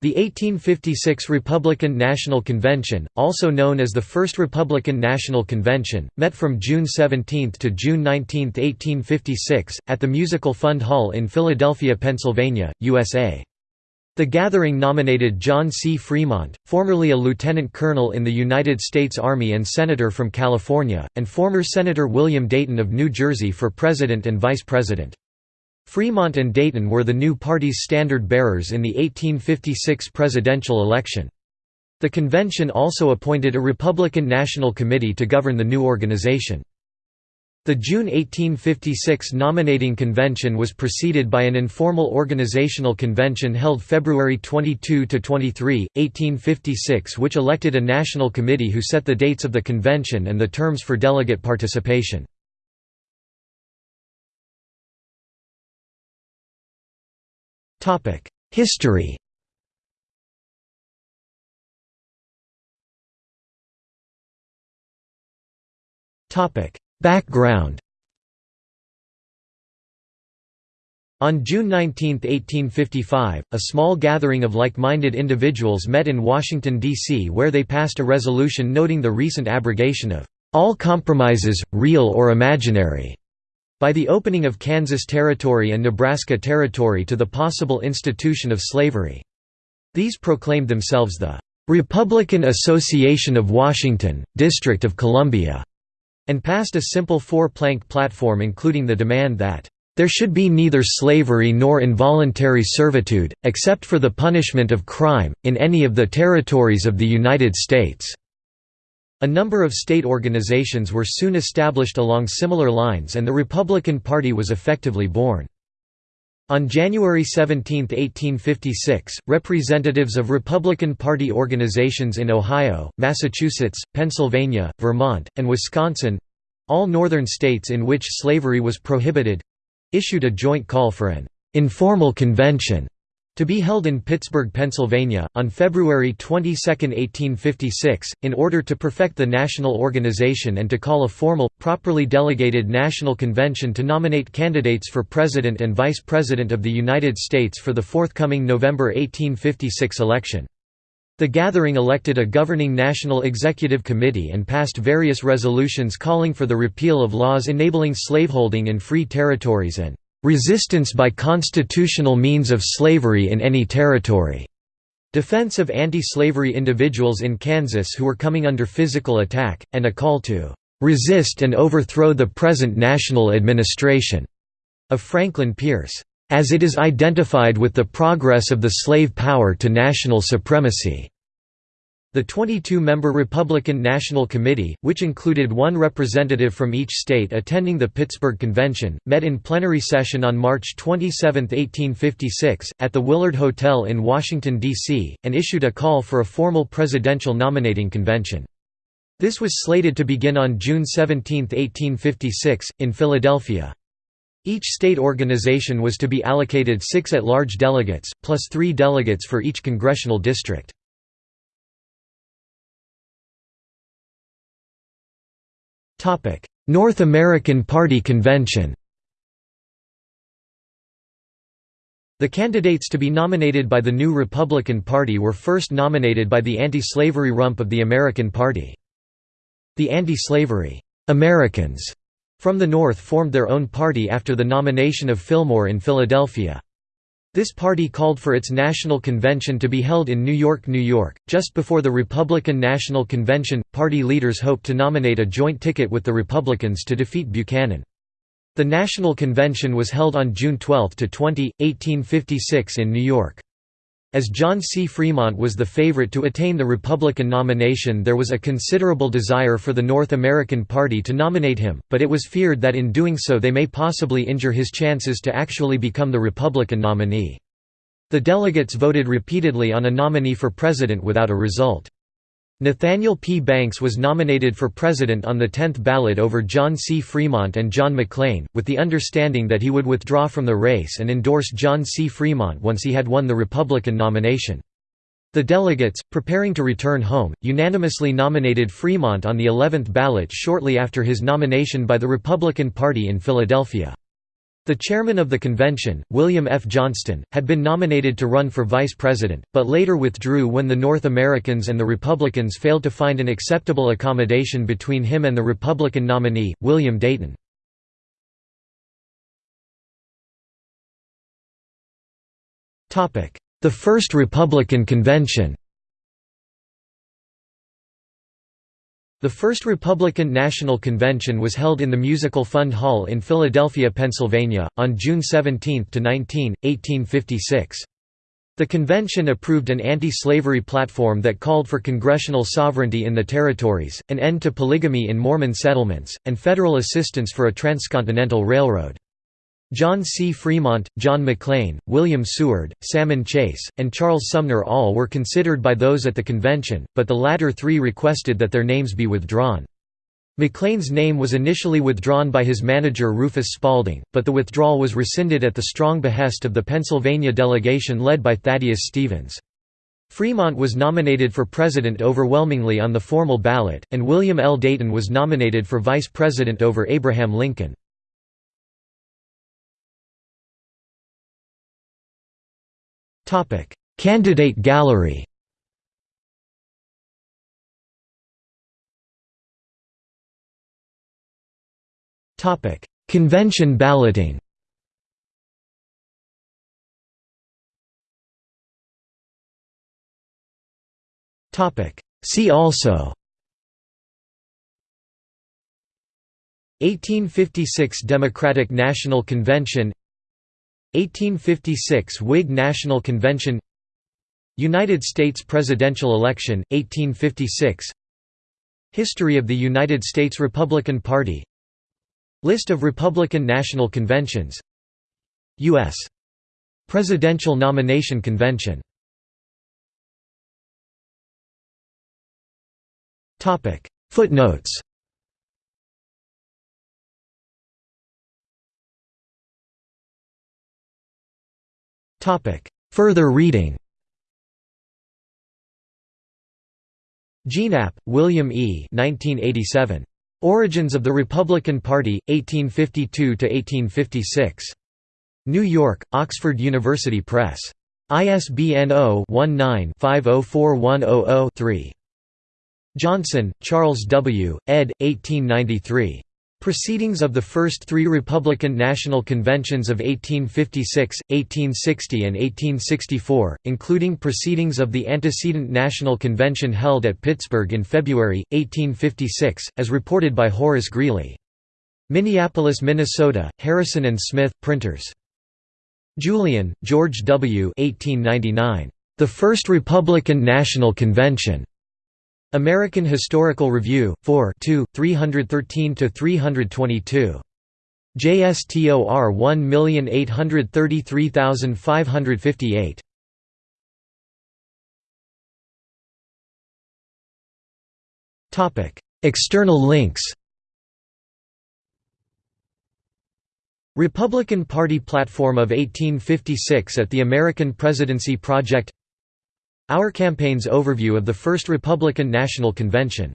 The 1856 Republican National Convention, also known as the First Republican National Convention, met from June 17 to June 19, 1856, at the Musical Fund Hall in Philadelphia, Pennsylvania, USA. The gathering nominated John C. Fremont, formerly a lieutenant colonel in the United States Army and senator from California, and former Senator William Dayton of New Jersey for president and vice president. Fremont and Dayton were the new party's standard-bearers in the 1856 presidential election. The convention also appointed a Republican National Committee to govern the new organization. The June 1856 nominating convention was preceded by an informal organizational convention held February 22–23, 1856 which elected a national committee who set the dates of the convention and the terms for delegate participation. History. Background. On June 19, 1855, a small gathering of like-minded individuals met in Washington, D.C. where they passed a resolution noting the recent abrogation of all compromises, real or imaginary, by the opening of Kansas Territory and Nebraska Territory to the possible institution of slavery. These proclaimed themselves the "'Republican Association of Washington, District of Columbia' and passed a simple four-plank platform including the demand that there should be neither slavery nor involuntary servitude, except for the punishment of crime, in any of the territories of the United States." A number of state organizations were soon established along similar lines and the Republican Party was effectively born. On January 17, 1856, representatives of Republican Party organizations in Ohio, Massachusetts, Pennsylvania, Vermont, and Wisconsin—all northern states in which slavery was prohibited—issued a joint call for an «informal convention» To be held in Pittsburgh, Pennsylvania, on February 22, 1856, in order to perfect the national organization and to call a formal, properly delegated national convention to nominate candidates for President and Vice President of the United States for the forthcoming November 1856 election. The gathering elected a governing National Executive Committee and passed various resolutions calling for the repeal of laws enabling slaveholding in free territories and resistance by constitutional means of slavery in any territory, defense of anti-slavery individuals in Kansas who were coming under physical attack, and a call to resist and overthrow the present national administration of Franklin Pierce, as it is identified with the progress of the slave power to national supremacy. The 22-member Republican National Committee, which included one representative from each state attending the Pittsburgh Convention, met in plenary session on March 27, 1856, at the Willard Hotel in Washington, D.C., and issued a call for a formal presidential nominating convention. This was slated to begin on June 17, 1856, in Philadelphia. Each state organization was to be allocated six at-large delegates, plus three delegates for each congressional district. North American Party Convention The candidates to be nominated by the new Republican Party were first nominated by the anti-slavery rump of the American Party. The anti-slavery Americans from the North formed their own party after the nomination of Fillmore in Philadelphia. This party called for its national convention to be held in New York, New York. Just before the Republican National Convention, party leaders hoped to nominate a joint ticket with the Republicans to defeat Buchanan. The National Convention was held on June 12 to 20, 1856 in New York. As John C. Fremont was the favorite to attain the Republican nomination there was a considerable desire for the North American Party to nominate him, but it was feared that in doing so they may possibly injure his chances to actually become the Republican nominee. The delegates voted repeatedly on a nominee for president without a result. Nathaniel P. Banks was nominated for president on the 10th ballot over John C. Fremont and John McLean, with the understanding that he would withdraw from the race and endorse John C. Fremont once he had won the Republican nomination. The delegates, preparing to return home, unanimously nominated Fremont on the 11th ballot shortly after his nomination by the Republican Party in Philadelphia. The chairman of the convention, William F. Johnston, had been nominated to run for vice president, but later withdrew when the North Americans and the Republicans failed to find an acceptable accommodation between him and the Republican nominee, William Dayton. The First Republican Convention The first Republican National Convention was held in the Musical Fund Hall in Philadelphia, Pennsylvania, on June 17–19, 1856. The convention approved an anti-slavery platform that called for congressional sovereignty in the territories, an end to polygamy in Mormon settlements, and federal assistance for a transcontinental railroad. John C. Fremont, John McLean, William Seward, Salmon Chase, and Charles Sumner all were considered by those at the convention, but the latter three requested that their names be withdrawn. McLean's name was initially withdrawn by his manager Rufus Spalding, but the withdrawal was rescinded at the strong behest of the Pennsylvania delegation led by Thaddeus Stevens. Fremont was nominated for president overwhelmingly on the formal ballot, and William L. Dayton was nominated for vice president over Abraham Lincoln. Topic: Candidate gallery. Topic: Convention balloting. Topic: See also. 1856 Democratic National Convention 1856 Whig National Convention United States presidential election, 1856 History of the United States Republican Party List of Republican National Conventions U.S. Presidential Nomination Convention Footnotes Further reading Gienapp, William E. 1987. Origins of the Republican Party, 1852–1856. New York, Oxford University Press. ISBN 0-19-504100-3. Johnson, Charles W., ed. 1893. Proceedings of the first three Republican National Conventions of 1856, 1860 and 1864, including proceedings of the antecedent National Convention held at Pittsburgh in February, 1856, as reported by Horace Greeley. Minneapolis, Minnesota, Harrison and Smith, printers. Julian, George W. 1899. The First Republican National Convention. American Historical Review, 4 313–322. JSTOR 1833558. Topic: External links Republican Party Platform of 1856 at the American Presidency Project our Campaign's overview of the First Republican National Convention